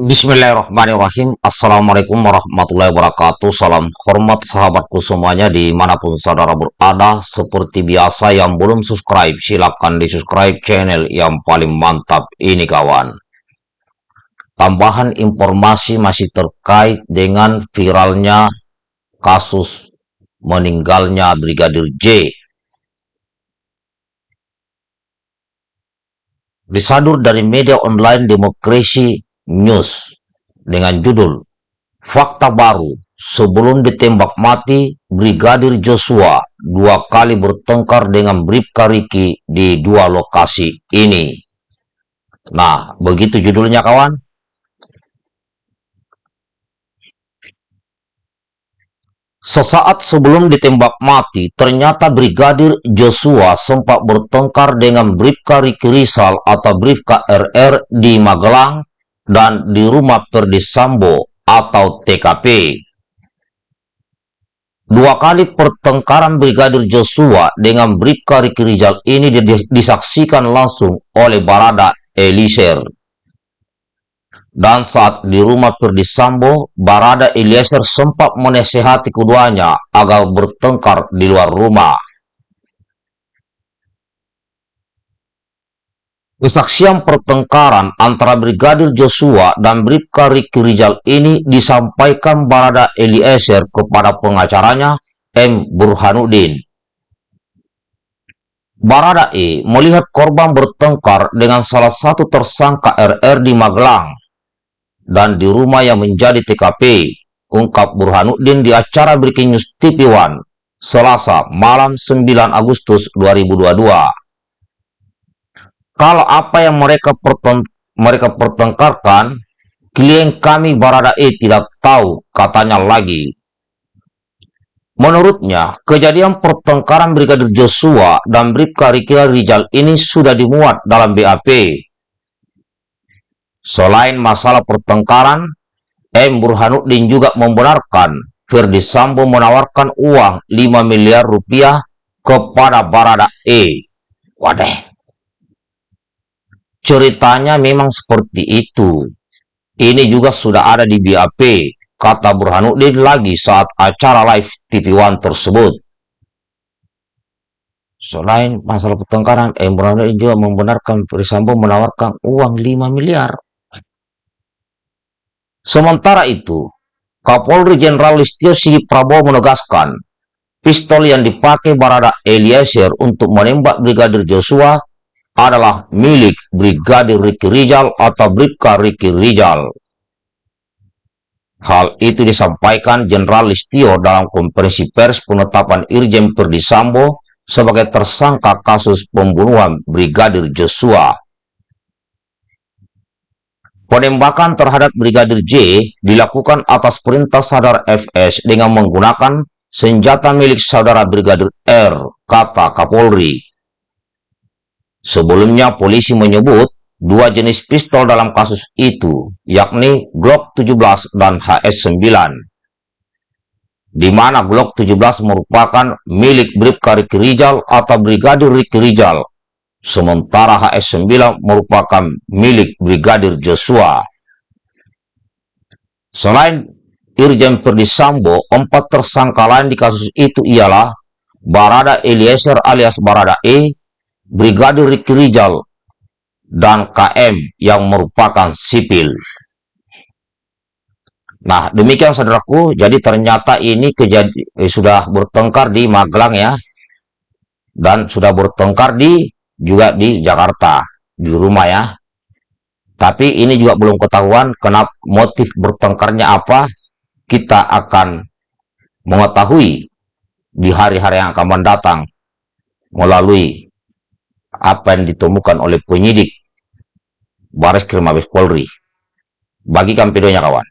Bismillahirrahmanirrahim. Assalamualaikum warahmatullahi wabarakatuh. Salam hormat sahabatku semuanya Di mana pun saudara berada. Seperti biasa yang belum subscribe Silahkan di subscribe channel yang paling mantap ini kawan. Tambahan informasi masih terkait dengan viralnya Kasus meninggalnya Brigadir J. Disadur dari media online demokrasi News dengan judul Fakta Baru Sebelum ditembak mati, Brigadir Joshua dua kali bertengkar dengan Bribka Riki di dua lokasi ini. Nah, begitu judulnya kawan. Sesaat sebelum ditembak mati, ternyata Brigadir Joshua sempat bertengkar dengan Bribka Riki Rizal atau Bribka RR di Magelang dan di rumah Perdisambo atau TKP. Dua kali pertengkaran Brigadir Joshua dengan Bribka Riki Rizal ini disaksikan langsung oleh Barada Elisir. Dan saat di rumah Perdisambo, Barada Eliezer sempat menasehati keduanya agar bertengkar di luar rumah. Kesaksian pertengkaran antara Brigadir Joshua dan Bribka Riki Rizal ini disampaikan Barada Eliezer kepada pengacaranya M. Burhanuddin. Barada E melihat korban bertengkar dengan salah satu tersangka RR di Magelang dan di rumah yang menjadi TKP, ungkap Burhanuddin di acara Breaking News TV One, Selasa malam 9 Agustus 2022. Kalau apa yang mereka mereka pertengkarkan, klien kami Barada E tidak tahu, katanya lagi. Menurutnya, kejadian pertengkaran Brigadir Joshua dan Bribka Riki Rizal ini sudah dimuat dalam BAP. Selain masalah pertengkaran, M. Burhanuddin juga membenarkan Ferdi Sambo menawarkan uang 5 miliar rupiah kepada Barada E. Wadah, Ceritanya memang seperti itu. Ini juga sudah ada di BAP, kata Burhanuddin lagi saat acara live TV One tersebut. Selain masalah pertengkaran, M. Burhanuddin juga membenarkan Perisambo menawarkan uang 5 miliar. Sementara itu, Kapolri Jenderal Listio Sigit Prabowo menegaskan, pistol yang dipakai Barada Eliezer untuk menembak Brigadir Joshua adalah milik Brigadir Riki Rizal atau Bribka Riki Rizal. Hal itu disampaikan Jenderal Listio dalam konferensi pers penetapan Irjen Perdisambo sebagai tersangka kasus pembunuhan Brigadir Joshua. Penembakan terhadap Brigadir J dilakukan atas perintah saudara FS dengan menggunakan senjata milik saudara Brigadir R, kata Kapolri. Sebelumnya polisi menyebut dua jenis pistol dalam kasus itu, yakni Glock 17 dan HS-9. Di mana Glock 17 merupakan milik Bribka Riki Rizal atau Brigadir Riki Rizal, sementara HS-9 merupakan milik Brigadir Joshua. Selain Irjen Perdisambo, empat tersangka lain di kasus itu ialah Barada Eliezer alias Barada E, Brigadir Riki Rizal, dan KM yang merupakan sipil. Nah, demikian saudaraku, jadi ternyata ini kejadian eh, sudah bertengkar di Magelang ya, dan sudah bertengkar di juga di Jakarta, di rumah ya. Tapi ini juga belum ketahuan kenapa motif bertengkarnya apa, kita akan mengetahui di hari-hari yang akan mendatang melalui apa yang ditemukan oleh penyidik Baris Krim Mabes Polri. Bagikan videonya kawan.